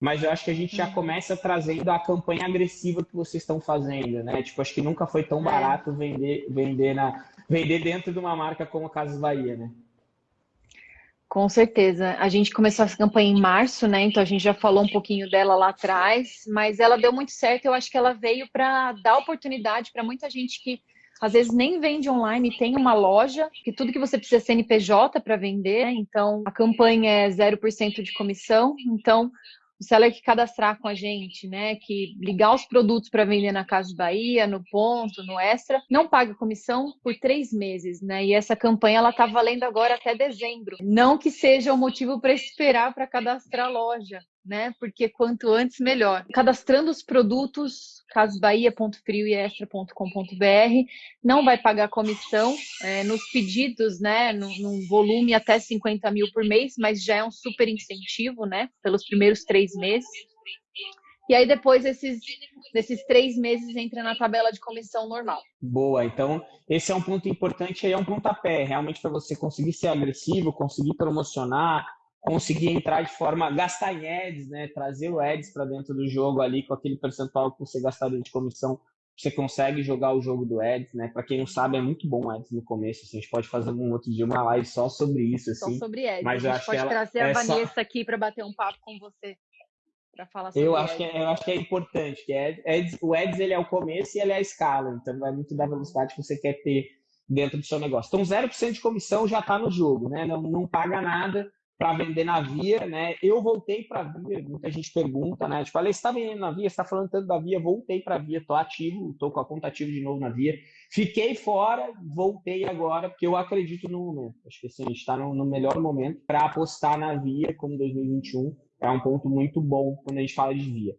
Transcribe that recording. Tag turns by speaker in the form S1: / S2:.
S1: mas eu acho que a gente já uhum. começa trazendo a campanha agressiva que vocês estão fazendo, né? Tipo, acho que nunca foi tão é. barato vender, vender, na, vender dentro de uma marca como a Casas Bahia, né?
S2: Com certeza. A gente começou essa campanha em março, né? Então a gente já falou um pouquinho dela lá atrás, mas ela deu muito certo. Eu acho que ela veio para dar oportunidade para muita gente que às vezes nem vende online, tem uma loja, que tudo que você precisa é CNPJ para vender, né? então a campanha é 0% de comissão. Então, o seller que cadastrar com a gente, né, que ligar os produtos para vender na Casa Bahia, no Ponto, no Extra, não paga comissão por três meses, né? E essa campanha ela está valendo agora até dezembro. Não que seja o um motivo para esperar para cadastrar a loja, né? Porque quanto antes, melhor. Cadastrando os produtos, casbahia.frioextra.com.br, não vai pagar comissão é, nos pedidos, né? Num, volume até 50 mil por mês, mas já é um super incentivo, né? Pelos primeiros três meses. E aí depois esses, desses três meses entra na tabela de comissão normal.
S1: Boa, então esse é um ponto importante, é um pontapé, realmente para você conseguir ser agressivo, conseguir promocionar, conseguir entrar de forma gastar em ads, né? Trazer o ads para dentro do jogo ali com aquele percentual que você gastaria de comissão, você consegue jogar o jogo do ads, né? Para quem não sabe, é muito bom ads no começo. Assim, a gente pode fazer um outro dia uma live só sobre isso, assim.
S2: Só sobre ads. Mas a gente pode trazer a é Vanessa só... aqui para bater um papo com você. Para falar sobre
S1: eu acho, que é, eu acho que é importante, que é, ads, o ads ele é o começo e ele é a escala, então vai muito da velocidade que você quer ter dentro do seu negócio. Então 0% de comissão já está no jogo, né? Não, não paga nada, para vender na Via, né? Eu voltei para a Via, muita gente pergunta, né? Tipo, falei, está vendendo na Via, está falando tanto da Via, voltei para a Via, tô ativo, tô com a conta ativa de novo na Via. Fiquei fora, voltei agora porque eu acredito no momento. Acho que assim, a gente está no, no melhor momento para apostar na Via como 2021 é um ponto muito bom quando a gente fala de Via.